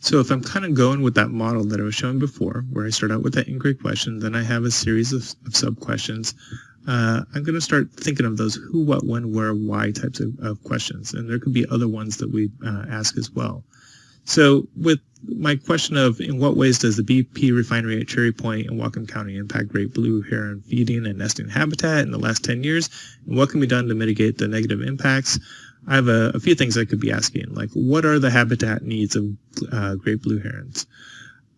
So if I'm kind of going with that model that I was showing before, where I start out with that inquiry question, then I have a series of, of sub-questions, uh, I'm going to start thinking of those who, what, when, where, why types of, of questions. And there could be other ones that we uh, ask as well. So with my question of in what ways does the BP refinery at Cherry Point in Whatcom County impact great blue heron feeding and nesting habitat in the last 10 years, and what can be done to mitigate the negative impacts? I have a, a few things I could be asking, like what are the habitat needs of uh, great blue herons?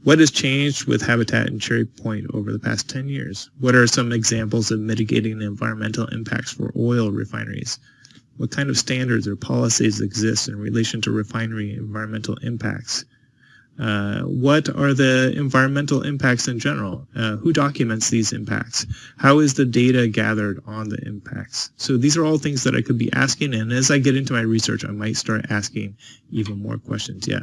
What has changed with habitat in Cherry Point over the past 10 years? What are some examples of mitigating the environmental impacts for oil refineries? What kind of standards or policies exist in relation to refinery environmental impacts? Uh, what are the environmental impacts in general? Uh, who documents these impacts? How is the data gathered on the impacts? So these are all things that I could be asking, and as I get into my research, I might start asking even more questions yet.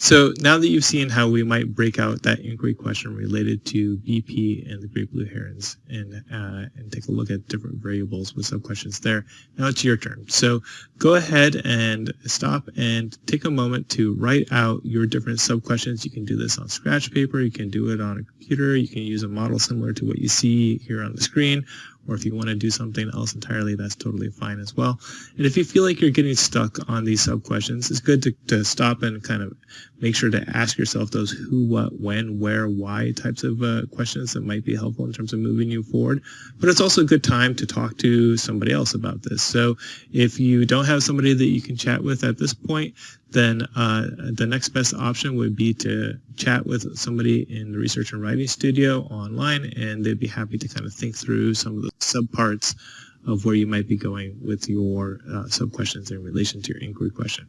So now that you've seen how we might break out that inquiry question related to BP and the great blue herons and, uh, and take a look at different variables with sub-questions there, now it's your turn. So go ahead and stop and take a moment to write out your different sub-questions. You can do this on scratch paper, you can do it on a computer, you can use a model similar to what you see here on the screen, or if you want to do something else entirely, that's totally fine as well. And if you feel like you're getting stuck on these sub-questions, it's good to, to stop and kind of make sure to ask yourself those who, what, when, where, why types of uh, questions that might be helpful in terms of moving you forward. But it's also a good time to talk to somebody else about this. So if you don't have somebody that you can chat with at this point, then uh, the next best option would be to chat with somebody in the research and writing studio online, and they'd be happy to kind of think through some of the subparts of where you might be going with your uh, sub-questions in relation to your inquiry question.